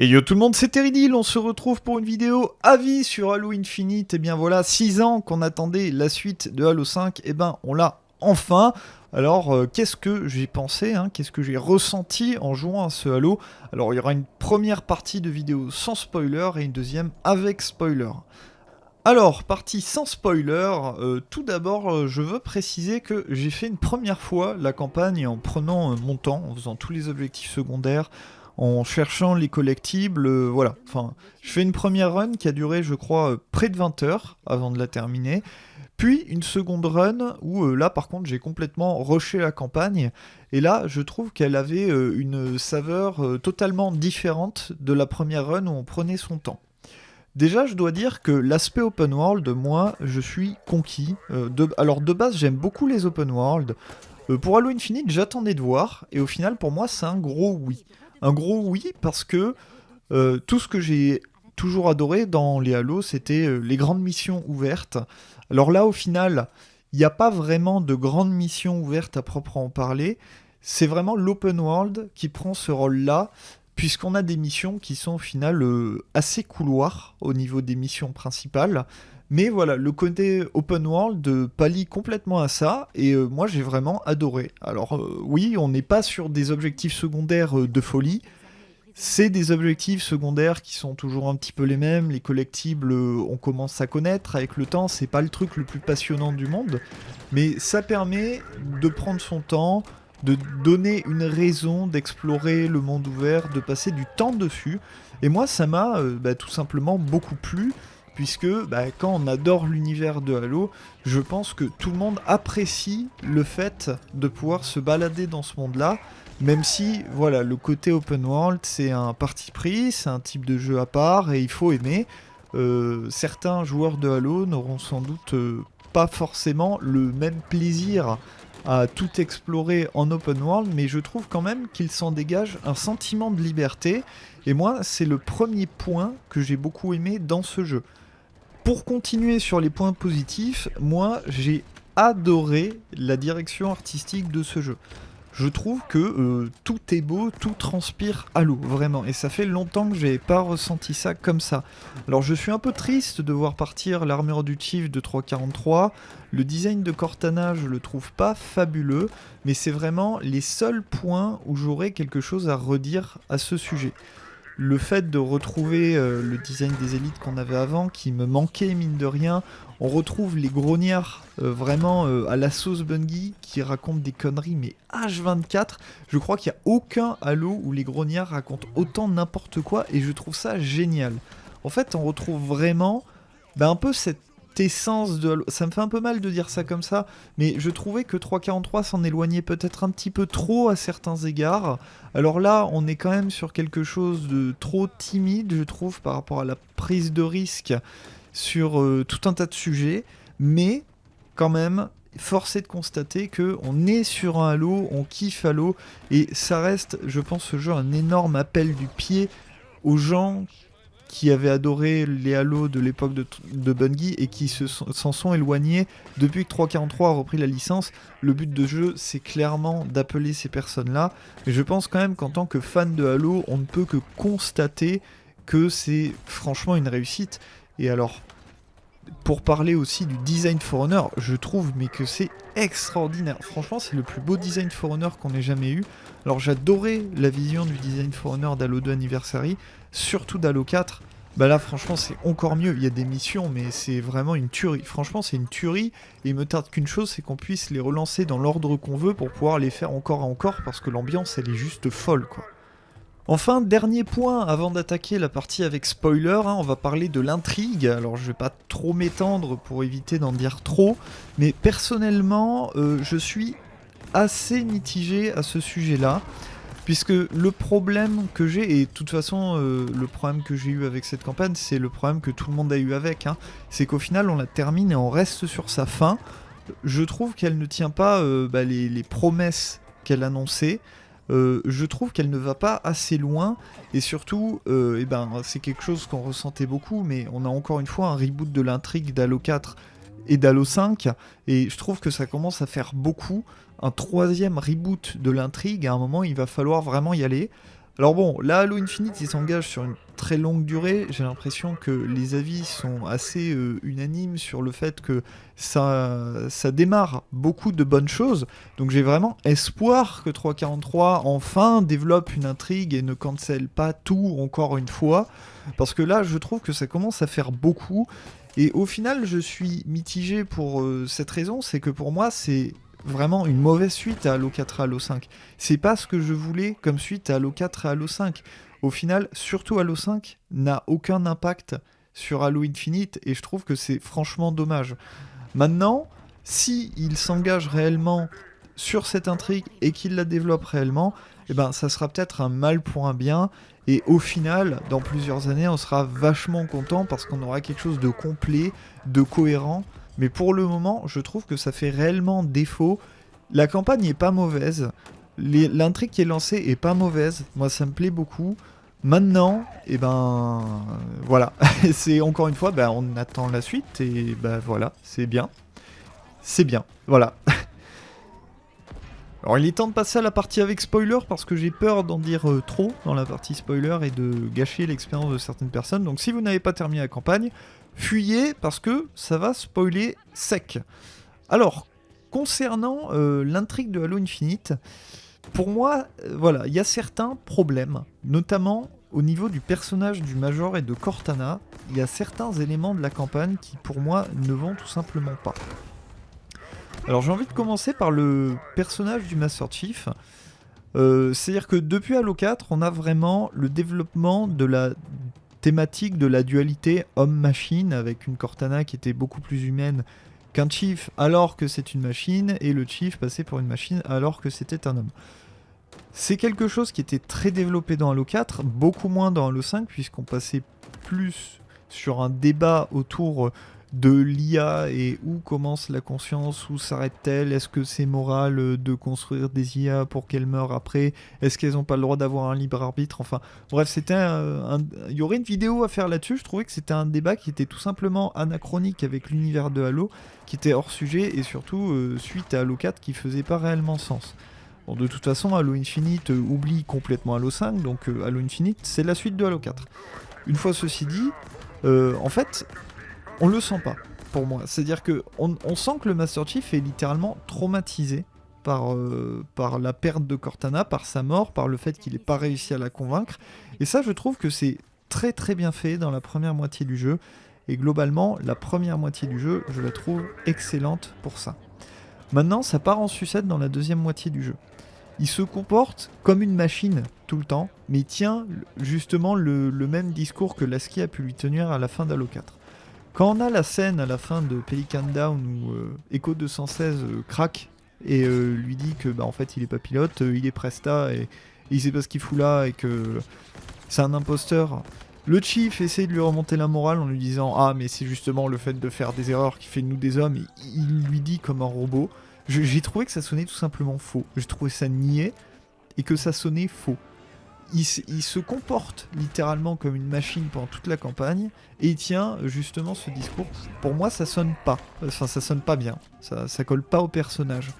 Et yo tout le monde, c'est Teridil, on se retrouve pour une vidéo avis sur Halo Infinite. Et bien voilà, 6 ans qu'on attendait la suite de Halo 5, et ben on l'a enfin. Alors euh, qu'est-ce que j'ai pensé, hein, qu'est-ce que j'ai ressenti en jouant à ce Halo? Alors il y aura une première partie de vidéo sans spoiler et une deuxième avec spoiler. Alors, partie sans spoiler, euh, tout d'abord euh, je veux préciser que j'ai fait une première fois la campagne en prenant mon temps, en faisant tous les objectifs secondaires, en cherchant les collectibles, euh, voilà. Enfin, je fais une première run qui a duré, je crois, euh, près de 20 heures avant de la terminer. Puis une seconde run où euh, là, par contre, j'ai complètement rushé la campagne. Et là, je trouve qu'elle avait une saveur totalement différente de la première run où on prenait son temps. Déjà, je dois dire que l'aspect open world, moi, je suis conquis. alors, de base, j'aime beaucoup les open world. pour Halo Infinite, j'attendais de voir, et au final, pour moi, c'est un gros oui. Un gros oui, parce que euh, tout ce que j'ai toujours adoré dans les Halo, c'était euh, les grandes missions ouvertes. Alors là, au final, il n'y a pas vraiment de grandes missions ouvertes à proprement parler. C'est vraiment l'open world qui prend ce rôle-là, puisqu'on a des missions qui sont au final euh, assez couloirs au niveau des missions principales. Mais voilà, le côté open world pallie complètement à ça, et euh, moi j'ai vraiment adoré. Alors euh, oui, on n'est pas sur des objectifs secondaires euh, de folie, c'est des objectifs secondaires qui sont toujours un petit peu les mêmes, les collectibles on commence à connaître avec le temps, c'est pas le truc le plus passionnant du monde, mais ça permet de prendre son temps, de donner une raison d'explorer le monde ouvert, de passer du temps dessus, et moi ça m'a bah, tout simplement beaucoup plu, puisque bah, quand on adore l'univers de Halo, je pense que tout le monde apprécie le fait de pouvoir se balader dans ce monde-là, même si, voilà, le côté open world, c'est un parti pris, c'est un type de jeu à part, et il faut aimer. Euh, certains joueurs de Halo n'auront sans doute euh, pas forcément le même plaisir à tout explorer en open world, mais je trouve quand même qu'il s'en dégage un sentiment de liberté, et moi, c'est le premier point que j'ai beaucoup aimé dans ce jeu. Pour continuer sur les points positifs, moi j'ai adoré la direction artistique de ce jeu. Je trouve que euh, tout est beau, tout transpire à l'eau, vraiment. Et ça fait longtemps que j'ai pas ressenti ça comme ça. Alors je suis un peu triste de voir partir l'armure du Chief de 343. Le design de Cortana, je le trouve pas fabuleux, mais c'est vraiment les seuls points où j'aurais quelque chose à redire à ce sujet le fait de retrouver euh, le design des élites qu'on avait avant, qui me manquait mine de rien, on retrouve les grognards euh, vraiment euh, à la sauce Bungie qui racontent des conneries, mais H24, je crois qu'il n'y a aucun Halo où les grognards racontent autant n'importe quoi et je trouve ça génial. En fait, on retrouve vraiment bah, un peu cette essence de Ça me fait un peu mal de dire ça comme ça, mais je trouvais que 343 s'en éloignait peut-être un petit peu trop à certains égards. Alors là, on est quand même sur quelque chose de trop timide, je trouve, par rapport à la prise de risque sur euh, tout un tas de sujets, mais quand même, force est de constater que on est sur un Halo, on kiffe Halo, et ça reste, je pense, ce jeu un énorme appel du pied aux gens qui avaient adoré les Halo de l'époque de, Bungie et qui s'en sont, éloignés depuis que 343 a repris la licence. Le but de jeu, c'est clairement d'appeler ces personnes-là. Mais je pense quand même qu'en tant que fan de Halo, on ne peut que constater que c'est franchement une réussite. Et alors, pour parler aussi du design Forerunner, je trouve mais que c'est extraordinaire. Franchement, c'est le plus beau design Forerunner qu'on ait jamais eu. Alors j'adorais la vision du design Forerunner d'Halo 2 Anniversary, surtout d'Halo 4. Bah là, franchement, c'est encore mieux. Il y a des missions, mais c'est vraiment une tuerie. Franchement, c'est une tuerie. Et il me tarde qu'une chose, c'est qu'on puisse les relancer dans l'ordre qu'on veut pour pouvoir les faire encore et encore, parce que l'ambiance, elle est juste folle, quoi. Enfin, dernier point avant d'attaquer la partie avec spoiler, hein, on va parler de l'intrigue. Alors je vais pas trop m'étendre pour éviter d'en dire trop, mais personnellement, euh, je suis assez mitigé à ce sujet-là. Puisque le problème que j'ai, et de toute façon euh, le problème que j'ai eu avec cette campagne, c'est le problème que tout le monde a eu avec, hein, c'est qu'au final on la termine et on reste sur sa fin. Je trouve qu'elle ne tient pas euh, bah, les, promesses qu'elle annonçait. Euh, je trouve qu'elle ne va pas assez loin et surtout, eh ben, c'est quelque chose qu'on ressentait beaucoup, mais on a encore une fois un reboot de l'intrigue d'Halo 4 et d'Halo 5, et je trouve que ça commence à faire beaucoup. Un troisième reboot de l'intrigue, à un moment il va falloir vraiment y aller. Alors bon, là, Halo Infinite, il s'engage sur une très longue durée. J'ai l'impression que les avis sont assez euh, unanimes sur le fait que ça, démarre beaucoup de bonnes choses. Donc j'ai vraiment espoir que 343 enfin développe une intrigue et ne cancelle pas tout encore une fois. Parce que là, je trouve que ça commence à faire beaucoup. Et au final, je suis mitigé pour euh, cette raison, c'est que pour moi, c'est vraiment une mauvaise suite à Halo 4 et Halo 5. C'est pas ce que je voulais comme suite à Halo 4 et Halo 5. Au final, surtout Halo 5 n'a aucun impact sur Halo Infinite et je trouve que c'est franchement dommage. Maintenant, si il s'engage réellement sur cette intrigue et qu'il la développe réellement, eh ben ça sera peut-être un mal pour un bien et au final, dans plusieurs années, on sera vachement content parce qu'on aura quelque chose de complet, de cohérent. Mais pour le moment, je trouve que ça fait réellement défaut. La campagne n'est pas mauvaise. L'intrigue qui est lancée est pas mauvaise. Moi, ça me plaît beaucoup. Maintenant, et eh ben voilà, c'est encore une fois, ben, on attend la suite et ben voilà, c'est bien, c'est bien, voilà. Alors il est temps de passer à la partie avec spoiler parce que j'ai peur d'en dire euh, trop dans la partie spoiler et de gâcher l'expérience de certaines personnes. Donc si vous n'avez pas terminé la campagne, fuyez parce que ça va spoiler sec. Alors, concernant euh, l'intrigue de Halo Infinite, pour moi, euh, voilà, il y a certains problèmes, notamment au niveau du personnage du Major et de Cortana, il y a certains éléments de la campagne qui pour moi ne vont tout simplement pas. Alors j'ai envie de commencer par le personnage du Master Chief. Euh, c'est-à-dire que depuis Halo 4, on a vraiment le développement de la thématique de la dualité homme-machine avec une Cortana qui était beaucoup plus humaine qu'un Chief alors que c'est une machine et le Chief passé pour une machine alors que c'était un homme. C'est quelque chose qui était très développé dans Halo 4, beaucoup moins dans Halo 5 puisqu'on passait plus sur un débat autour de l'IA et où commence la conscience, où s'arrête-t-elle, est-ce que c'est moral euh, de construire des IA pour qu'elles meurent après, est-ce qu'elles n'ont pas le droit d'avoir un libre arbitre, enfin bref c'était un, il y aurait une vidéo à faire là-dessus, je trouvais que c'était un débat qui était tout simplement anachronique avec l'univers de Halo, qui était hors sujet et surtout euh, suite à Halo 4 qui faisait pas réellement sens. Bon, de toute façon, Halo Infinite euh, oublie complètement Halo 5, donc Halo Infinite, c'est la suite de Halo 4. Une fois ceci dit, en fait, on le sent pas pour moi. C'est-à-dire que on, sent que le Master Chief est littéralement traumatisé par, euh, par la perte de Cortana, par sa mort, par le fait qu'il n'ait pas réussi à la convaincre. Et ça, je trouve que c'est très très bien fait dans la première moitié du jeu. Et globalement, la première moitié du jeu, je la trouve excellente pour ça. Maintenant, ça part en sucette dans la deuxième moitié du jeu. Il se comporte comme une machine tout le temps, mais il tient justement le, le même discours que Lasky a pu lui tenir à la fin d'Halo 4. Quand on a la scène à la fin de Pelican Down où euh, Echo 216 euh, craque et euh, lui dit que bah, en fait il est pas pilote, il est presta et, il sait pas ce qu'il fout là et que c'est un imposteur. Le chief essaie de lui remonter la morale en lui disant Ah, mais c'est justement le fait de faire des erreurs qui fait nous des hommes. Et il lui dit comme un robot. J'ai trouvé que ça sonnait tout simplement faux. J'ai trouvé ça niais et que ça sonnait faux il, se comporte littéralement comme une machine pendant toute la campagne et il tient justement ce discours. Pour moi, ça sonne pas. Enfin, ça sonne pas bien. Ça, ça colle pas au personnage.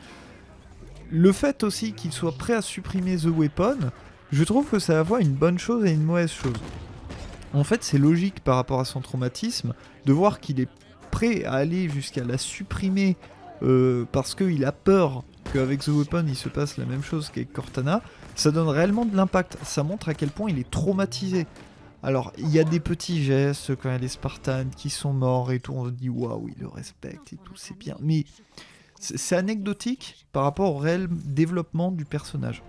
Le fait aussi qu'il soit prêt à supprimer The Weapon, je trouve que ça va avoir une bonne chose et une mauvaise chose. En fait, c'est logique par rapport à son traumatisme de voir qu'il est prêt à aller jusqu'à la supprimer euh, parce qu'il a peur qu'avec The Weapon il se passe la même chose qu'avec Cortana ça donne réellement de l'impact. Ça montre à quel point il est traumatisé. Alors, il y a des petits gestes quand il y a les Spartans qui sont morts et tout, on se dit waouh, il le respecte et tout, c'est bien. Mais c'est anecdotique par rapport au réel développement du personnage.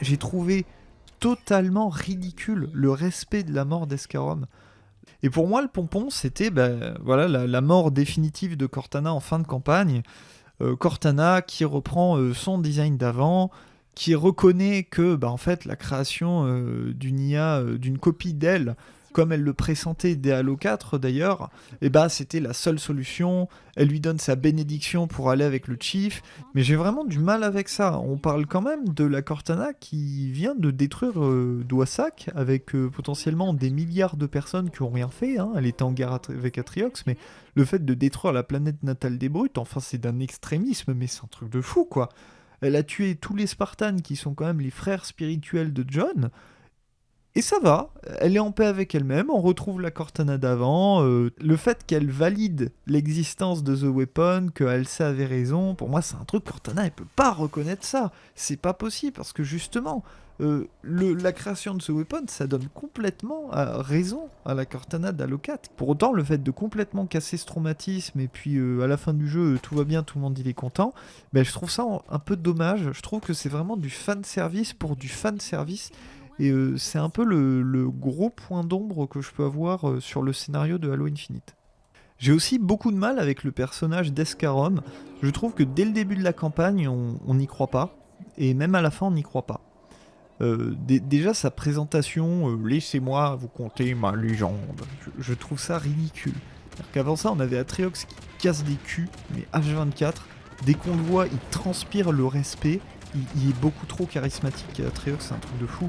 J'ai trouvé totalement ridicule le respect de la mort d'Escarom. Et pour moi, le pompon, c'était ben, voilà, la, mort définitive de Cortana en fin de campagne. Euh, Cortana qui reprend euh, son design d'avant, qui reconnaît que bah, en fait, la création euh, d'une IA, euh, d'une copie d'elle, comme elle le pressentait dès Halo 4 d'ailleurs, et eh bah, c'était la seule solution. Elle lui donne sa bénédiction pour aller avec le Chief. Mais j'ai vraiment du mal avec ça. On parle quand même de la Cortana qui vient de détruire euh, avec euh, potentiellement des milliards de personnes qui ont rien fait. Hein. Elle était en guerre avec Atriox, mais le fait de détruire la planète natale des brutes, enfin c'est d'un extrémisme, mais c'est un truc de fou quoi. Elle a tué tous les Spartans qui sont quand même les frères spirituels de John. Et ça va, elle est en paix avec elle-même, on retrouve la Cortana d'avant, euh, le fait qu'elle valide l'existence de The Weapon, qu'elle avait raison, pour moi c'est un truc, Cortana elle peut pas reconnaître ça, c'est pas possible, parce que justement, euh, la création de ce weapon, ça donne complètement euh, raison à la Cortana d'Alocat. Pour autant, le fait de complètement casser ce traumatisme et puis à la fin du jeu, tout va bien, tout le monde il est content, ben, je trouve ça un peu dommage. Je trouve que c'est vraiment du fan service pour du fan service. Et c'est un peu le, gros point d'ombre que je peux avoir sur le scénario de Halo Infinite. J'ai aussi beaucoup de mal avec le personnage d'Escarom. Je trouve que dès le début de la campagne, on n'y croit pas. Et même à la fin, on n'y croit pas. Euh, déjà sa présentation, euh, laissez-moi vous conter ma légende, je, trouve ça ridicule. Qu'avant ça, on avait Atriox qui casse des culs, mais H24, dès qu'on le voit, il transpire le respect, il, est beaucoup trop charismatique. Atriox, c'est un truc de fou.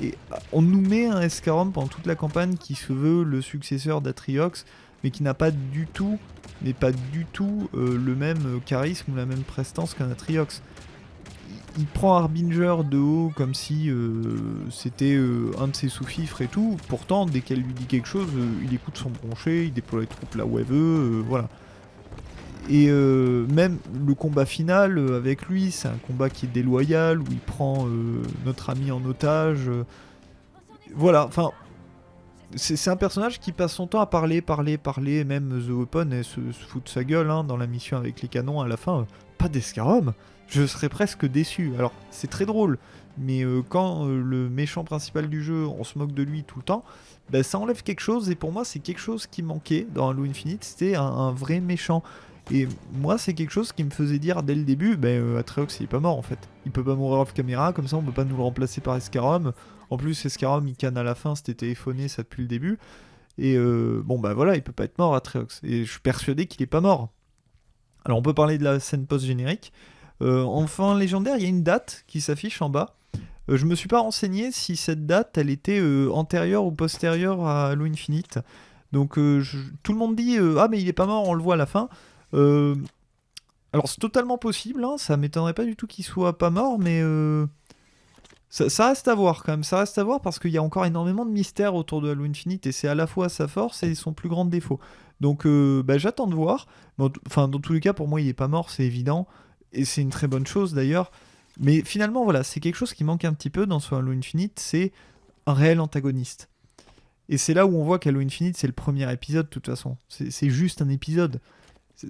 Et euh, on nous met un Escarom pendant toute la campagne qui se veut le successeur d'Atriox, mais qui n'a pas du tout, mais pas du tout le même charisme la même prestance qu'un Atriox il prend Harbinger de haut comme si euh, c'était euh, un de ses sous-fifres et tout. Pourtant, dès qu'elle lui dit quelque chose, euh, il écoute son broncher, il déploie les troupes là où elle veut, voilà. Et même le combat final avec lui, c'est un combat qui est déloyal, où il prend notre ami en otage. voilà, enfin, c'est un personnage qui passe son temps à parler, parler, parler, même The Weapon et se, fout de sa gueule hein, dans la mission avec les canons à la fin. pas d'Escarom je serais presque déçu. Alors, c'est très drôle, mais euh, quand euh, le méchant principal du jeu, on se moque de lui tout le temps, bah, ça enlève quelque chose, et pour moi, c'est quelque chose qui manquait dans Halo Infinite, c'était un, vrai méchant. Et moi, c'est quelque chose qui me faisait dire dès le début, bah, euh, Atreus, il est pas mort en fait. Il peut pas mourir off caméra, comme ça on peut pas nous le remplacer par Escarom. En plus, Escarom, il canne à la fin, c'était téléphoné, ça depuis le début. Et bon, bah voilà, il peut pas être mort, Atreus. Et je suis persuadé qu'il est pas mort. Alors on peut parler de la scène post-générique. Euh, enfin légendaire, il y a une date qui s'affiche en bas. Euh, je me suis pas renseigné si cette date, elle était euh, antérieure ou postérieure à Halo Infinite. Donc tout le monde dit ah mais il est pas mort, on le voit à la fin. Alors c'est totalement possible, hein, ça m'étonnerait pas du tout qu'il soit pas mort, mais ça, reste à voir quand même. Ça reste à voir parce qu'il y a encore énormément de mystères autour de Halo Infinite et c'est à la fois sa force et son plus grand défaut. Donc bah, j'attends de voir. Enfin dans tous les cas pour moi il est pas mort, c'est évident et c'est une très bonne chose d'ailleurs. Mais finalement, voilà, c'est quelque chose qui manque un petit peu dans ce Halo Infinite, c'est un réel antagoniste. Et c'est là où on voit qu'Halo Infinite, c'est le premier épisode, de toute façon. C'est juste un épisode.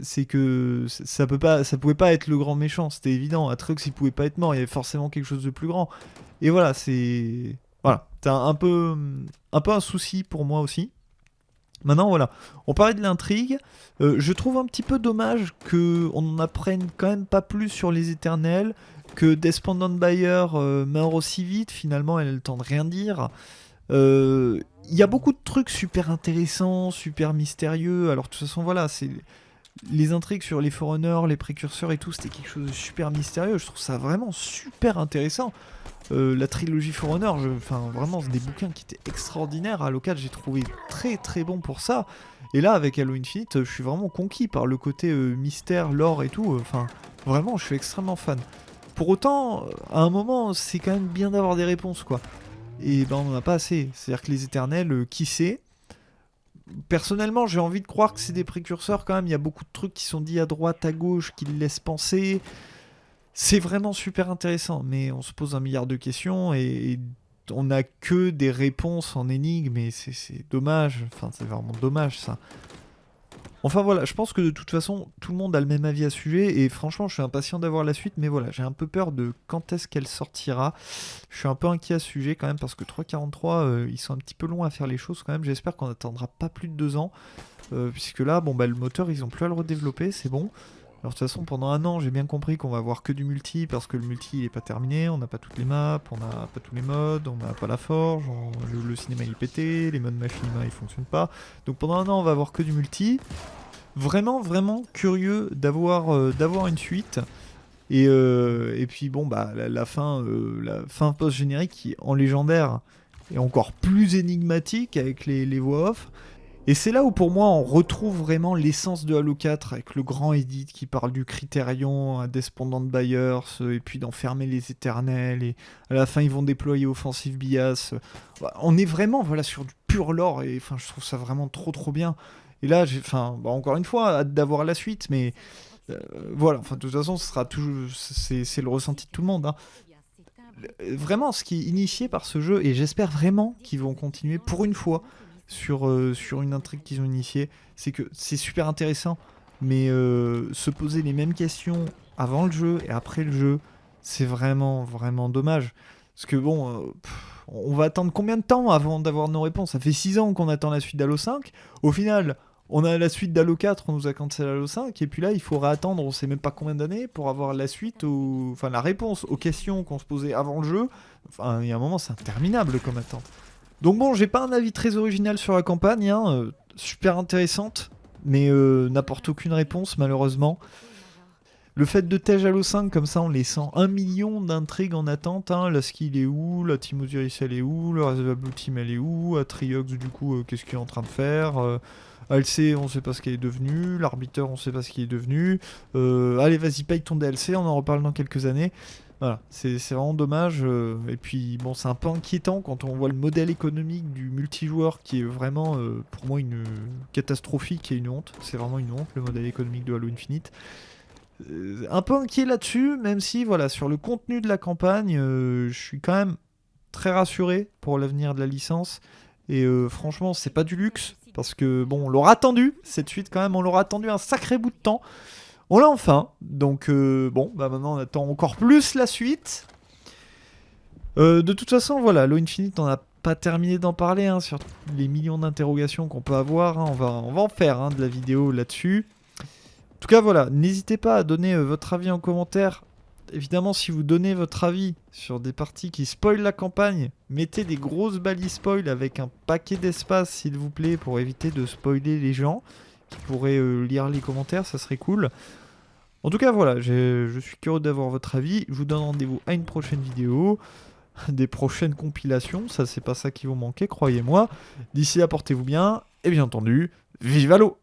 C'est que ça peut pas, ça pouvait pas être le grand méchant, c'était évident. Atreux, il pouvait pas être mort, il y avait forcément quelque chose de plus grand. Et voilà, c'est. Voilà, c'est un peu, un peu un souci pour moi aussi. Maintenant, voilà, on parlait de l'intrigue. Euh, je trouve un petit peu dommage qu'on n'en apprenne quand même pas plus sur les éternels, que Despondent Buyer euh, meurt aussi vite, finalement, elle a le temps de rien dire. Euh, il y a beaucoup de trucs super intéressants, super mystérieux. Alors, de toute façon, voilà, c'est. Les intrigues sur les Forerunners, les précurseurs et tout, c'était quelque chose de super mystérieux. Je trouve ça vraiment super intéressant. Euh, la trilogie Forerunner, enfin vraiment c'est des bouquins qui étaient extraordinaires. À l'occasion j'ai trouvé très très bon pour ça. Et là avec Halo Infinite, je suis vraiment conquis par le côté euh, mystère, lore et tout. Enfin vraiment, je suis extrêmement fan. Pour autant, à un moment, c'est quand même bien d'avoir des réponses quoi. Et ben on n'en a pas assez. C'est-à-dire que les éternels, euh, qui sait? Personnellement, j'ai envie de croire que c'est des précurseurs quand même. Il y a beaucoup de trucs qui sont dits à droite, à gauche, qui le laissent penser. C'est vraiment super intéressant, mais on se pose un milliard de questions et, on n'a que des réponses en énigmes et c'est dommage. Enfin, c'est vraiment dommage ça. Enfin voilà, je pense que de toute façon, tout le monde a le même avis à ce sujet, et franchement, je suis impatient d'avoir la suite, mais voilà, j'ai un peu peur de quand est-ce qu'elle sortira. Je suis un peu inquiet à ce sujet quand même, parce que 343, euh, ils sont un petit peu longs à faire les choses quand même, j'espère qu'on attendra pas plus de deux ans, euh, puisque là, bon bah le moteur, ils ont plus à le redévelopper, c'est bon. Alors de toute façon, pendant un an, j'ai bien compris qu'on va avoir que du multi parce que le multi il est pas terminé, on n'a pas toutes les maps, on n'a pas tous les modes, on n'a pas la forge, le, cinéma il est pété, les modes machinima ils fonctionnent pas. Donc pendant un an, on va avoir que du multi. Vraiment, vraiment curieux d'avoir euh, une suite. Et, euh, et, puis bon, bah la, fin, euh, fin post-générique qui en légendaire est encore plus énigmatique avec les, les voix off. Et c'est là où pour moi on retrouve vraiment l'essence de Halo 4 avec le grand edit qui parle du critérion, Despondant Buyers, et puis d'enfermer les éternels, et à la fin ils vont déployer Offensive Bias. On est vraiment voilà, sur du pur lore, et enfin, je trouve ça vraiment trop trop bien. Et là, enfin, bah, encore une fois, hâte d'avoir la suite, mais euh, voilà, enfin, de toute façon, ce sera toujours, c'est, le ressenti de tout le monde. Hein. Vraiment, ce qui est initié par ce jeu, et j'espère vraiment qu'ils vont continuer pour une fois sur, euh, sur une intrigue qu'ils ont initiée, c'est que c'est super intéressant, mais euh, se poser les mêmes questions avant le jeu et après le jeu, c'est vraiment, vraiment dommage. Parce que bon, euh, on va attendre combien de temps avant d'avoir nos réponses? Ça fait 6 ans qu'on attend la suite d'Halo 5. Au final, on a la suite d'Halo 4, on nous a cancellé Halo 5, et puis là, il faudra attendre, on sait même pas combien d'années, pour avoir la suite, ou enfin la réponse aux questions qu'on se posait avant le jeu. Enfin, il y a un moment, c'est interminable comme attente. Donc bon, j'ai pas un avis très original sur la campagne, hein, euh, super intéressante, mais euh, n'apporte aucune réponse malheureusement. Le fait de Tej Halo 5 comme ça en laissant un million d'intrigues en attente, hein, la skill est où, la Team Osiris elle est où, le Blue Team elle est où, Atriox du coup euh, qu'est-ce qu'il est en train de faire, ALC on sait pas ce qu'il est devenu, l'arbitre on sait pas ce qu'il est devenu, allez vas-y paye ton DLC, on en reparle dans quelques années. Voilà, c'est vraiment dommage. Euh, et puis, bon, c'est un peu inquiétant quand on voit le modèle économique du multijoueur qui est vraiment, euh, pour moi, une catastrophique et une honte. C'est vraiment une honte, le modèle économique de Halo Infinite. Euh, un peu inquiet là-dessus, même si, voilà, sur le contenu de la campagne, je suis quand même très rassuré pour l'avenir de la licence. Et franchement, c'est pas du luxe, parce que, bon, on l'aura attendu, cette suite quand même, on l'aura attendu un sacré bout de temps. On l'a enfin. Donc, euh, bon, bah maintenant on attend encore plus la suite. Euh, de toute façon, voilà, Lo Infinite, on n'a pas terminé d'en parler hein, sur les millions d'interrogations qu'on peut avoir. Hein. On, va, on va en faire hein, de la vidéo là-dessus. En tout cas, voilà, n'hésitez pas à donner euh, votre avis en commentaire. Évidemment, si vous donnez votre avis sur des parties qui spoilent la campagne, mettez des grosses balises spoil avec un paquet d'espace, s'il vous plaît, pour éviter de spoiler les gens qui pourraient lire les commentaires, ça serait cool. En tout cas, voilà, je suis curieux d'avoir votre avis. Je vous donne rendez-vous à une prochaine vidéo, des prochaines compilations. Ça, c'est pas ça qui vous manquer, croyez-moi. D'ici là, portez-vous bien. Et bien entendu, vive à l'eau